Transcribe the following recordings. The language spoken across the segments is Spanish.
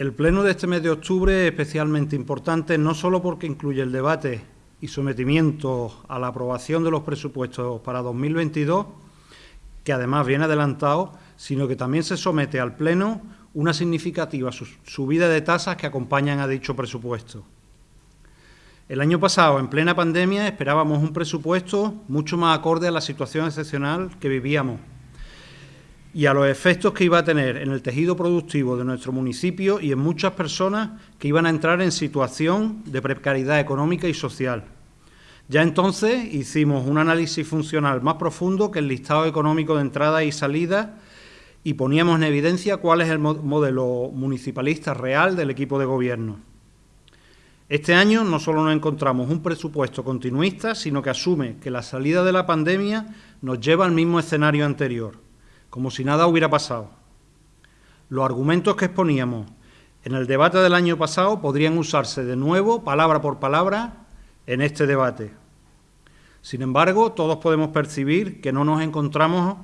El pleno de este mes de octubre es especialmente importante no solo porque incluye el debate y sometimiento a la aprobación de los presupuestos para 2022, que además viene adelantado, sino que también se somete al Pleno una significativa subida de tasas que acompañan a dicho presupuesto. El año pasado, en plena pandemia, esperábamos un presupuesto mucho más acorde a la situación excepcional que vivíamos y a los efectos que iba a tener en el tejido productivo de nuestro municipio y en muchas personas que iban a entrar en situación de precariedad económica y social. Ya entonces hicimos un análisis funcional más profundo que el listado económico de entrada y salida y poníamos en evidencia cuál es el modelo municipalista real del equipo de gobierno. Este año no solo nos encontramos un presupuesto continuista, sino que asume que la salida de la pandemia nos lleva al mismo escenario anterior como si nada hubiera pasado. Los argumentos que exponíamos en el debate del año pasado podrían usarse de nuevo, palabra por palabra, en este debate. Sin embargo, todos podemos percibir que no nos encontramos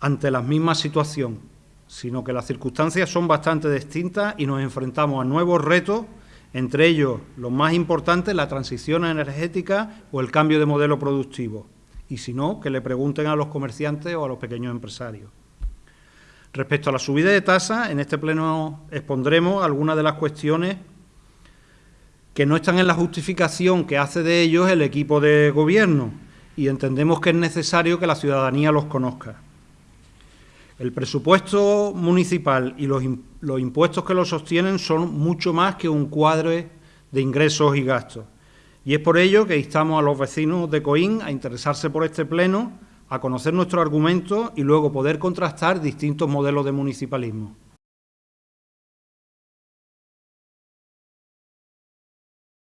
ante la misma situación, sino que las circunstancias son bastante distintas y nos enfrentamos a nuevos retos, entre ellos los más importantes, la transición energética o el cambio de modelo productivo y si no, que le pregunten a los comerciantes o a los pequeños empresarios. Respecto a la subida de tasas, en este pleno expondremos algunas de las cuestiones que no están en la justificación que hace de ellos el equipo de gobierno y entendemos que es necesario que la ciudadanía los conozca. El presupuesto municipal y los, los impuestos que lo sostienen son mucho más que un cuadro de ingresos y gastos. Y es por ello que instamos a los vecinos de Coín a interesarse por este pleno, a conocer nuestro argumento y luego poder contrastar distintos modelos de municipalismo.